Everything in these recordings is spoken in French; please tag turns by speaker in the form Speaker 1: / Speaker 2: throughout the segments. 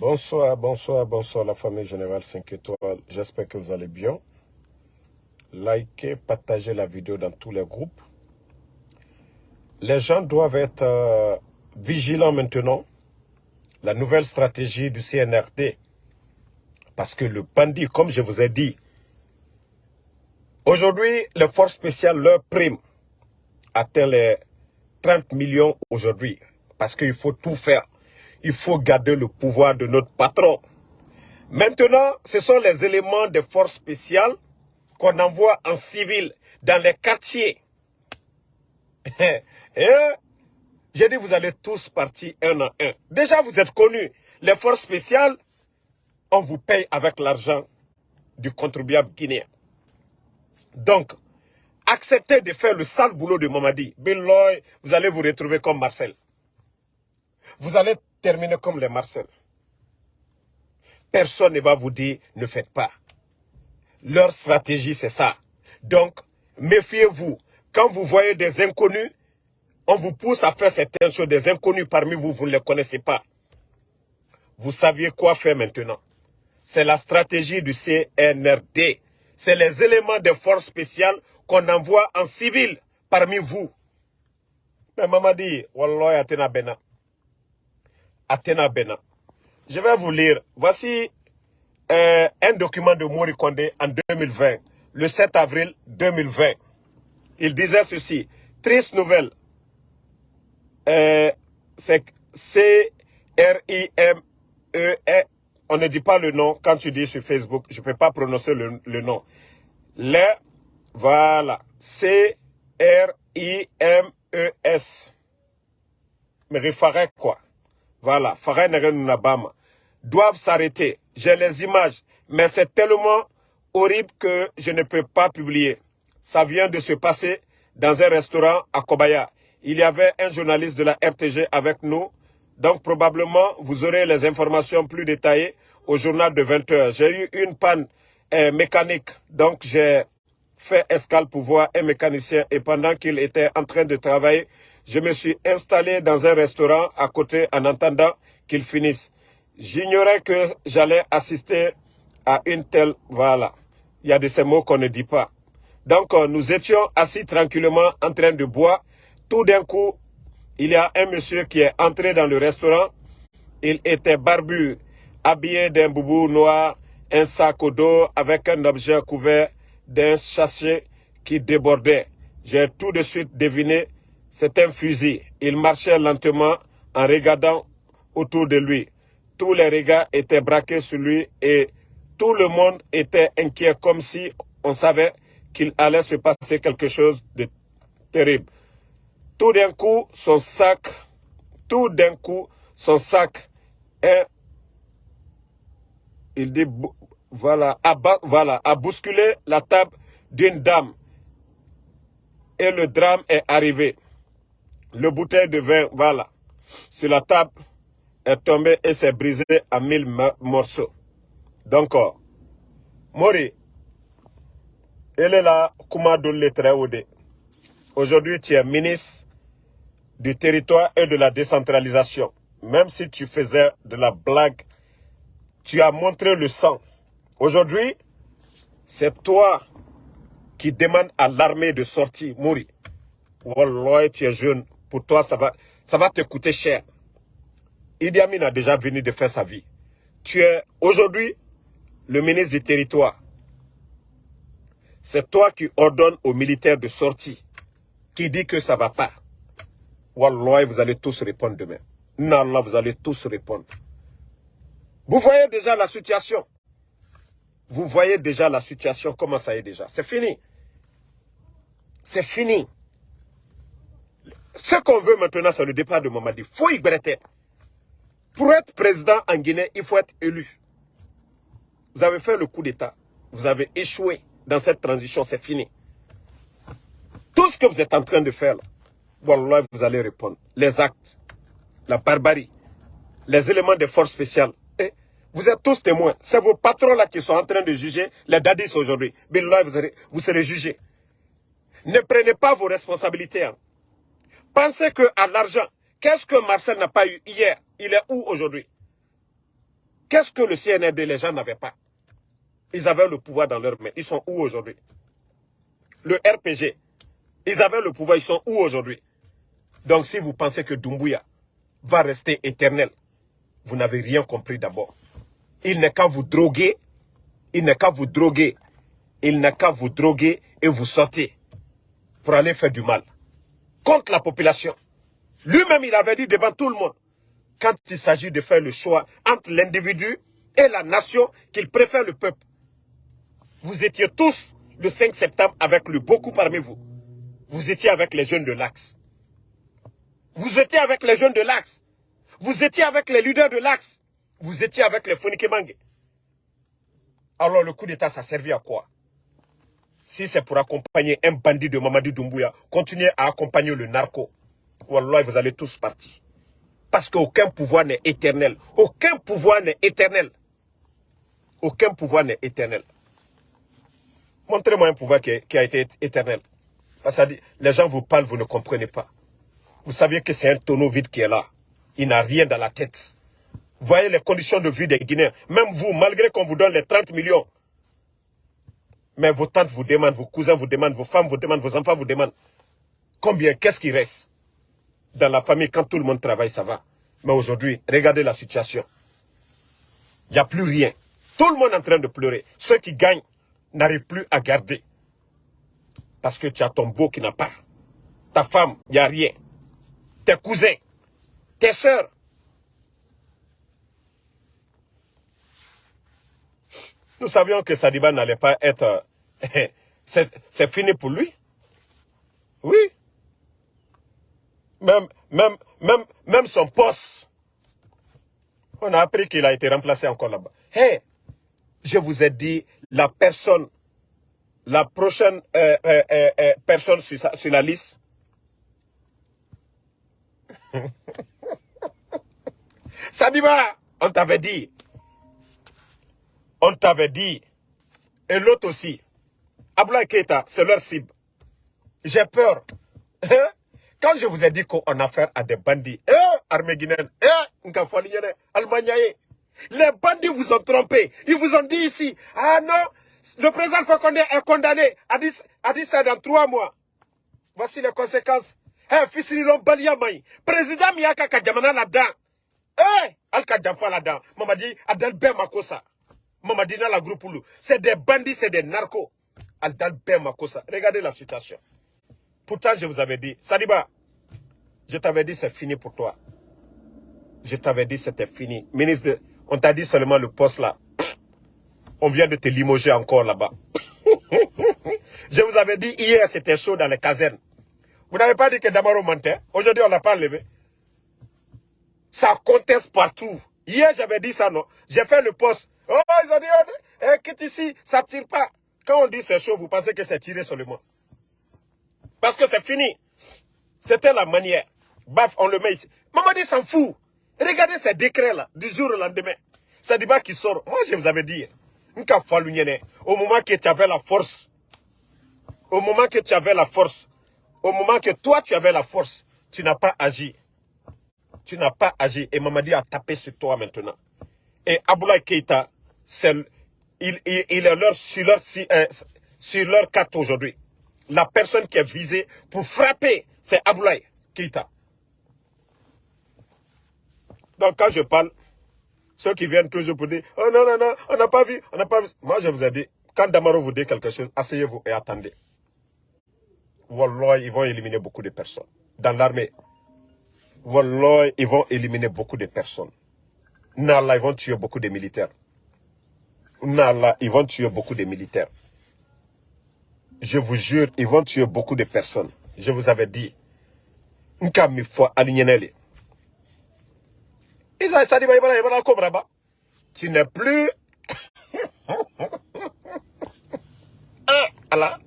Speaker 1: Bonsoir, bonsoir, bonsoir la famille générale 5 étoiles. J'espère que vous allez bien. Likez, partagez la vidéo dans tous les groupes. Les gens doivent être euh, vigilants maintenant. La nouvelle stratégie du CNRD. Parce que le bandit, comme je vous ai dit, aujourd'hui, les forces spéciales, leur prime atteint les 30 millions aujourd'hui. Parce qu'il faut tout faire il faut garder le pouvoir de notre patron. Maintenant, ce sont les éléments de force spéciales qu'on envoie en civil dans les quartiers. J'ai dit, vous allez tous partir un à un. Déjà, vous êtes connus. Les forces spéciales, on vous paye avec l'argent du contribuable guinéen. Donc, acceptez de faire le sale boulot de Mamadi. Bill Loy, vous allez vous retrouver comme Marcel. Vous allez terminer comme les Marcel. Personne ne va vous dire ne faites pas. Leur stratégie, c'est ça. Donc, méfiez-vous. Quand vous voyez des inconnus, on vous pousse à faire certaines choses. Des inconnus parmi vous, vous ne les connaissez pas. Vous saviez quoi faire maintenant. C'est la stratégie du CNRD. C'est les éléments de force spéciales qu'on envoie en civil parmi vous. Mais maman dit, Wallah, Bena. Athéna Bena. Je vais vous lire. Voici euh, un document de Mori Kondé en 2020, le 7 avril 2020. Il disait ceci. Triste nouvelle. Euh, c'est C-R-I-M-E. -E. On ne dit pas le nom quand tu dis sur Facebook. Je ne peux pas prononcer le, le nom. Le, voilà. C-R-I-M-E-S. Mais il quoi? Voilà, doivent s'arrêter. J'ai les images, mais c'est tellement horrible que je ne peux pas publier. Ça vient de se passer dans un restaurant à Kobaya. Il y avait un journaliste de la RTG avec nous, donc probablement vous aurez les informations plus détaillées au journal de 20 heures. J'ai eu une panne euh, mécanique, donc j'ai fait escale pour voir un mécanicien et pendant qu'il était en train de travailler, je me suis installé dans un restaurant à côté en attendant qu'il finisse. J'ignorais que j'allais assister à une telle... Voilà. Il y a de ces mots qu'on ne dit pas. Donc, euh, nous étions assis tranquillement en train de boire. Tout d'un coup, il y a un monsieur qui est entré dans le restaurant. Il était barbu, habillé d'un boubou noir, un sac au dos avec un objet couvert d'un sachet qui débordait. J'ai tout de suite deviné c'est un fusil. Il marchait lentement en regardant autour de lui. Tous les regards étaient braqués sur lui et tout le monde était inquiet comme si on savait qu'il allait se passer quelque chose de terrible. Tout d'un coup, son sac, tout d'un coup, son sac est, il dit, voilà, a, voilà, a bousculé la table d'une dame. Et le drame est arrivé le bouteille de vin, voilà, sur la table, est tombé et s'est brisé à mille morceaux. Donc, oh, Mori, elle est là, Aujourd'hui, tu es ministre du territoire et de la décentralisation. Même si tu faisais de la blague, tu as montré le sang. Aujourd'hui, c'est toi qui demandes à l'armée de sortir, Mori. Wallah, tu es jeune, pour toi, ça va, ça va te coûter cher. Idi Amin a déjà venu de faire sa vie. Tu es aujourd'hui le ministre du territoire. C'est toi qui ordonnes aux militaires de sortir, qui dit que ça ne va pas. Wallah, vous allez tous répondre demain. Non, vous allez tous répondre. Vous voyez déjà la situation. Vous voyez déjà la situation, comment ça est déjà. C'est fini. C'est fini. Ce qu'on veut maintenant, c'est le départ de Mamadi. Faut y Pour être président en Guinée, il faut être élu. Vous avez fait le coup d'État. Vous avez échoué dans cette transition. C'est fini. Tout ce que vous êtes en train de faire, vous allez répondre. Les actes, la barbarie, les éléments de force spéciales. Et vous êtes tous témoins. C'est vos patrons là qui sont en train de juger les dadis aujourd'hui. Vous, vous serez jugés. Ne prenez pas vos responsabilités. Hein. Pensez que à l'argent, qu'est-ce que Marcel n'a pas eu hier? Il est où aujourd'hui? Qu'est-ce que le CNRD, les gens n'avaient pas? Ils avaient le pouvoir dans leurs mains. Ils sont où aujourd'hui? Le RPG, ils avaient le pouvoir, ils sont où aujourd'hui? Donc si vous pensez que Doumbouya va rester éternel, vous n'avez rien compris d'abord. Il n'est qu'à vous droguer, il n'est qu'à vous droguer, il n'est qu'à vous droguer et vous sortir pour aller faire du mal contre la population. Lui-même, il avait dit devant tout le monde, quand il s'agit de faire le choix entre l'individu et la nation, qu'il préfère le peuple. Vous étiez tous le 5 septembre avec le beaucoup parmi vous. Vous étiez avec les jeunes de l'Axe. Vous étiez avec les jeunes de l'Axe. Vous étiez avec les leaders de l'Axe. Vous étiez avec les Fonikemangue. Alors le coup d'État, ça servi à quoi? Si c'est pour accompagner un bandit de Mamadi Doumbouya, continuez à accompagner le narco. Wallah, vous allez tous partir. Parce qu'aucun pouvoir n'est éternel. Aucun pouvoir n'est éternel. Aucun pouvoir n'est éternel. Montrez-moi un pouvoir qui, a été éternel. Parce que les gens vous parlent, vous ne comprenez pas. Vous savez que c'est un tonneau vide qui est là. Il n'a rien dans la tête. Voyez les conditions de vie des Guinéens. Même vous, malgré qu'on vous donne les 30 millions, mais vos tantes vous demandent, vos cousins vous demandent, vos femmes vous demandent, vos enfants vous demandent. Combien, qu'est-ce qui reste? Dans la famille, quand tout le monde travaille, ça va. Mais aujourd'hui, regardez la situation. Il n'y a plus rien. Tout le monde est en train de pleurer. Ceux qui gagnent n'arrivent plus à garder. Parce que tu as ton beau qui n'a pas. Ta femme, il n'y a rien. Tes cousins, tes soeurs. Nous savions que Sadiba n'allait pas être... C'est fini pour lui? Oui. Même, même, même, même son poste. On a appris qu'il a été remplacé encore là-bas. Hé, je vous ai dit, la personne, la prochaine euh, euh, euh, personne sur, sur la liste, Sadiba, on t'avait dit. On t'avait dit. Et l'autre aussi. Abla Keita, c'est leur cible. J'ai peur. Hein? Quand je vous ai dit qu'on a affaire à des bandits, eh, armée guinéenne, eh, les bandits vous ont trompé. Ils vous ont dit ici, ah non, le président Fakonde est condamné à 10, à 10 dans trois mois. Voici les conséquences. Eh, Fissilon Baliamay, président Miyaka Kadjamana là-dedans. Eh, Al Kadjamfa là-dedans. Mamadi, Adalbe Makosa. Mamadi dans la groupe C'est des bandits, c'est des narcos. Adalbe Makosa. Regardez la situation. Pourtant, je vous avais dit, Sadiba, je t'avais dit c'est fini pour toi. Je t'avais dit c'était fini. Ministre, on t'a dit seulement le poste là. On vient de te limoger encore là-bas. je vous avais dit hier c'était chaud dans les casernes. Vous n'avez pas dit que Damaro mentait. Aujourd'hui on l'a pas enlevé. Ça conteste partout. Hier j'avais dit ça non. J'ai fait le poste. Oh ils ont dit, oh, eh, quitte ici, ça tire pas. Quand on dit c'est chaud, vous pensez que c'est tiré seulement. Parce que c'est fini. C'était la manière. Baf, on le met ici. Mamadi s'en fout. Regardez ces décrets-là, du jour au lendemain. C'est débat qui sort. Moi, je vous avais dit, au moment que tu avais la force, au moment que tu avais la force, au moment que toi, tu avais la force, tu n'as pas agi. Tu n'as pas agi. Et Mamadi a tapé sur toi maintenant. Et Aboulaye Keita, il, est leur, sur leur, euh, sur leur carte aujourd'hui la personne qui est visée pour frapper, c'est Aboulaye Keita. Donc quand je parle, ceux qui viennent toujours pour dire, oh non, non, non, on n'a pas vu, on n'a pas vu. Moi, je vous ai dit, quand Damaro vous dit quelque chose, asseyez-vous et attendez. Wallah, ils vont éliminer beaucoup de personnes. Dans l'armée, Wallah, ils vont éliminer beaucoup de personnes. Nala, ils vont tuer beaucoup de militaires. Nala, ils vont tuer beaucoup de militaires je vous jure, ils vont tuer beaucoup de personnes. Je vous avais dit. Tu n'es plus... Ah,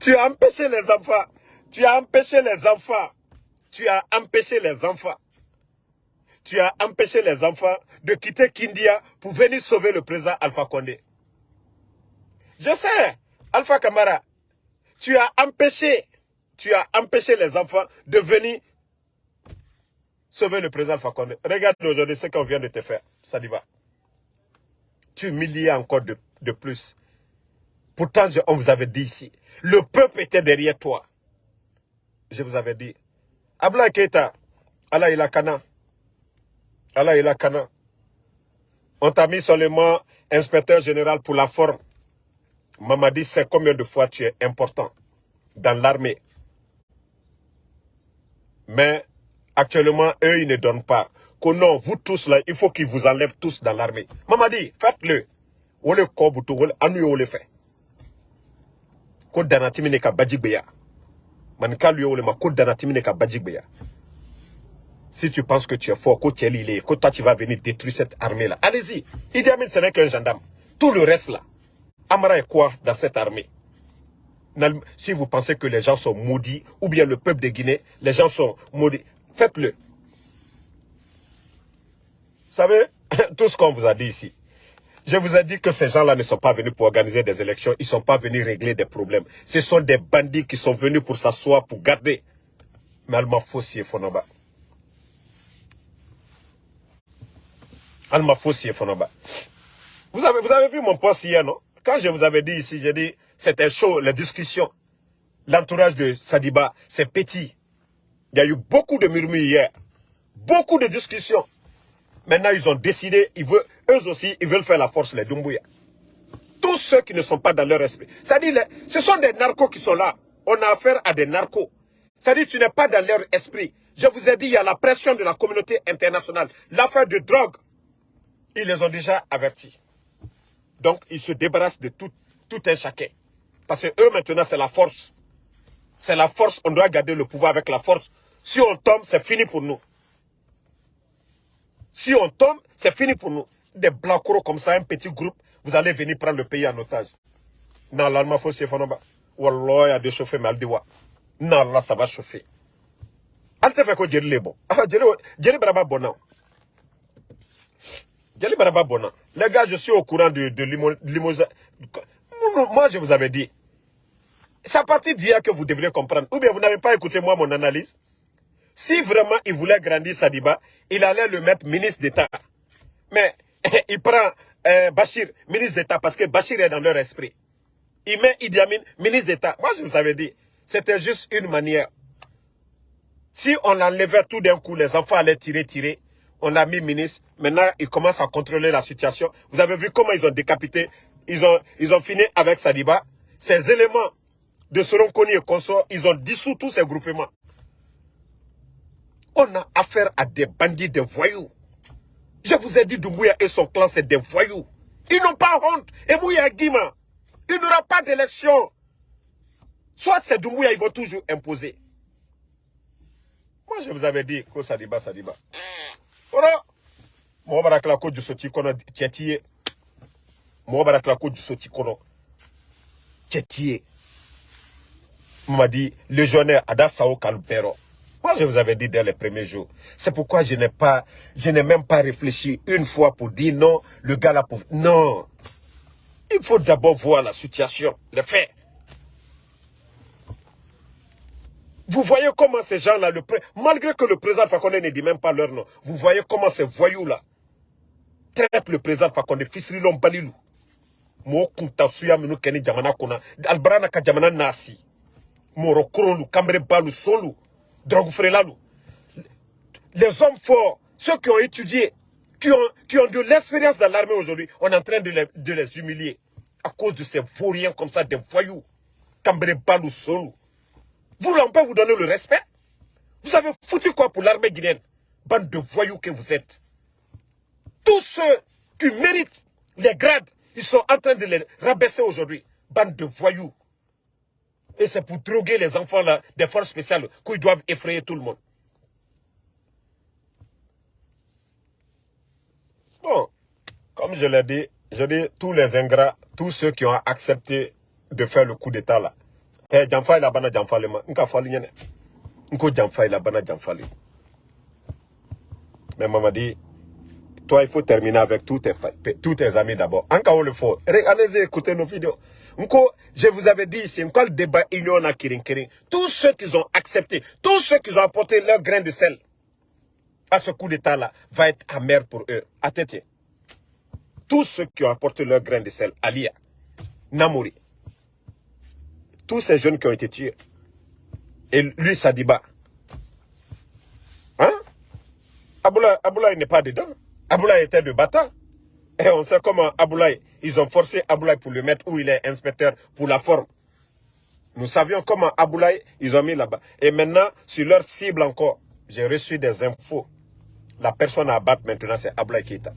Speaker 1: tu as empêché les enfants. Tu as empêché les enfants. Tu as empêché les enfants. Tu as empêché les enfants de quitter Kindia pour venir sauver le président Alpha Condé. Je sais, Alpha Kamara, tu as empêché, tu as empêché les enfants de venir sauver le président Fakonde. Regarde aujourd'hui ce qu'on vient de te faire, Sadiba. t'humilier encore de, de plus. Pourtant, on vous avait dit ici, le peuple était derrière toi. Je vous avais dit. Abla Keita, Allah il a kana. Allah il a kana. On t'a mis seulement inspecteur général pour la forme. Mamadi sait combien de fois tu es important dans l'armée? Mais actuellement, eux, ils ne donnent pas. Que non, vous tous là, il faut qu'ils vous enlèvent tous dans l'armée. Mamadi, faites-le. Ou le kobutu, ou le fait. Ko danatimi ne ka bajigbeya. Manika lui ou le ma ko danatimi ne ka. Si tu penses que tu es fort, que tu es lilé, que toi tu vas venir détruire cette armée-là, allez-y. Idi Amin, ce n'est qu'un gendarme. Tout le reste là, Amara est quoi dans cette armée? Si vous pensez que les gens sont maudits, ou bien le peuple de Guinée, les gens sont maudits, faites-le. Vous savez, tout ce qu'on vous a dit ici, je vous ai dit que ces gens-là ne sont pas venus pour organiser des élections, ils ne sont pas venus régler des problèmes. Ce sont des bandits qui sont venus pour s'asseoir, pour garder. Mais Alma Fossi et Fonoba. Fossi et Fonoba. Vous avez, vous avez vu mon poste hier, non? Quand je vous avais dit ici, j'ai dit, c'était chaud, la discussion. L'entourage de Sadiba, c'est petit. Il y a eu beaucoup de murmures hier. Beaucoup de discussions. Maintenant, ils ont décidé, ils veulent, eux aussi, ils veulent faire la force, les Dumbuya. Tous ceux qui ne sont pas dans leur esprit. C'est-à-dire, ce sont des narcos qui sont là. On a affaire à des narcos. C'est-à-dire, tu n'es pas dans leur esprit. Je vous ai dit, il y a la pression de la communauté internationale. L'affaire de drogue, ils les ont déjà avertis. Donc, ils se débarrassent de tout, tout un chacun. Parce que eux, maintenant, c'est la force. C'est la force, on doit garder le pouvoir avec la force. Si on tombe, c'est fini pour nous. Si on tombe, c'est fini pour nous. Des blancs comme ça, un petit groupe, vous allez venir prendre le pays en otage. Non, là, il faut se faire. Wallah, il y a des chauffeurs, mais Non, là, ça va chauffer. Elle te fait quoi, Jerry les bon. Ah, Jerry Braba Bonan. Jerry Braba Bonan. Les gars, je suis au courant de, de. Moi, je vous avais dit. C'est à partir d'hier que vous devriez comprendre. Ou bien vous n'avez pas écouté moi mon analyse. Si vraiment il voulait grandir Sadiba, il allait le mettre ministre d'État. Mais il prend euh, Bachir, ministre d'État, parce que Bachir est dans leur esprit. Il met Idi Amin, ministre d'État. Moi, je vous avais dit, c'était juste une manière. Si on enlevait tout d'un coup, les enfants allaient tirer, tirer. On a mis ministre. Maintenant, ils commencent à contrôler la situation. Vous avez vu comment ils ont décapité. Ils ont, ils ont fini avec Sadiba. Ces éléments de Soronkoni et consorts, ils ont dissous tous ces groupements. On a affaire à des bandits, des voyous. Je vous ai dit, Doumbouya et son clan, c'est des voyous. Ils n'ont pas honte. Et Mouya Guima, il n'y aura pas d'élection. Soit c'est Doumbouya, ils vont toujours imposer. Moi, je vous avais dit, ko Sadiba, Sadiba. Ora, moi, barakla ko du soti kono tietiye. Moi, barakla ko du soti kono tietiye. M'a dit, légionnaire Ada Sao Kalbero. Moi, je vous avais dit dès les premiers jours. C'est pourquoi je n'ai pas, je n'ai même pas réfléchi une fois pour dire non, le gars là pour... Non. Il faut d'abord voir la situation, les faits. Vous voyez comment ces gens-là, malgré que le président Fakonde ne dit même pas leur nom, vous voyez comment ces voyous-là traitent le président Fakonde, Fisrilon Balilou. Mo kunta kambre balu, solu les hommes forts, ceux qui ont étudié, qui ont, qui ont de l'expérience dans l'armée aujourd'hui, on est en train de les, de les humilier. À cause de ces vauriens comme ça, des voyous. Cambré Balou Solou. Vous, on peut vous donner le respect Vous avez foutu quoi pour l'armée guinéenne? Bande de voyous que vous êtes. Tous ceux qui méritent les grades, ils sont en train de les rabaisser aujourd'hui. Bande de voyous. Et c'est pour droguer les enfants des forces spéciales qu'ils doivent effrayer tout le monde. Bon, comme je l'ai dit, je dis tous les ingrats, tous ceux qui ont accepté de faire le coup d'état là. Eh, jamfa la bana ma. Nka Mais maman dit, toi il faut terminer avec tous tes, tous tes amis d'abord. Encore le faut. Allez écouter nos vidéos je vous avais dit ici, débat. Tous ceux qui ont accepté, tous ceux qui ont apporté leur grain de sel à ce coup d'état-là, va être amer pour eux. Tête. tous ceux qui ont apporté leur grain de sel, Alia, Namouri, tous ces jeunes qui ont été tués, et lui, Sadiba, hein? Aboulaye, n'est pas dedans. Aboulaye était de bâtard. Et on sait comment Aboulaye, ils ont forcé Aboulaye pour le mettre où il est inspecteur pour la forme. Nous savions comment Aboulaye, ils ont mis là-bas. Et maintenant, sur leur cible encore, j'ai reçu des infos. La personne à battre maintenant, c'est Aboulaye Keita.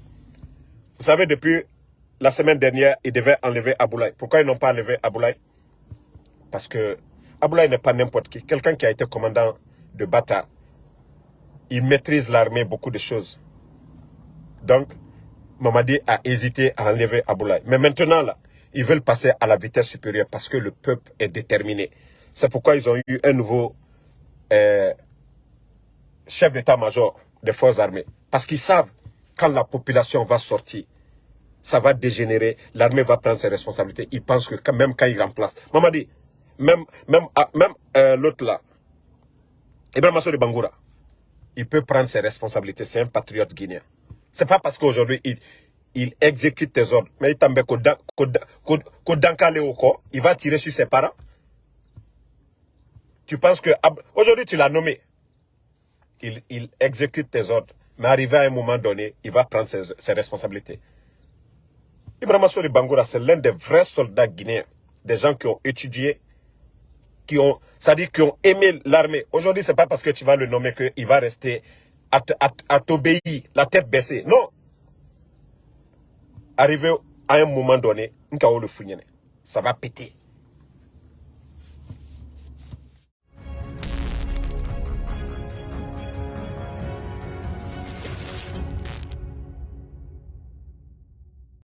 Speaker 1: Vous savez, depuis la semaine dernière, ils devaient enlever Aboulaye. Pourquoi ils n'ont pas enlevé Aboulaye Parce que Aboulaye n'est pas n'importe qui. Quelqu'un qui a été commandant de Bata, il maîtrise l'armée, beaucoup de choses. Donc, Mamadi a hésité à enlever Aboulaye. Mais maintenant, là, ils veulent passer à la vitesse supérieure parce que le peuple est déterminé. C'est pourquoi ils ont eu un nouveau euh, chef d'état-major des forces armées. Parce qu'ils savent, quand la population va sortir, ça va dégénérer, l'armée va prendre ses responsabilités. Ils pensent que même quand ils remplacent... Mamadi, même, même, ah, même euh, l'autre là, Ibrahim Massoud Bangoura, il peut prendre ses responsabilités. C'est un patriote guinéen. C'est pas parce qu'aujourd'hui, il, il exécute tes ordres. Mais il va tirer sur ses parents. Tu penses que... Aujourd'hui, tu l'as nommé. Il, il, exécute tes ordres. Mais arrivé à un moment donné, il va prendre ses, ses responsabilités. Ibrahim Souri Bangoura, c'est l'un des vrais soldats guinéens. Des gens qui ont étudié, qui ont, c'est-à-dire qui ont aimé l'armée. Aujourd'hui, c'est pas parce que tu vas le nommer qu'il va rester à, à t'obéir, la tête baissée. Non, arrivé à un moment donné, ça va péter.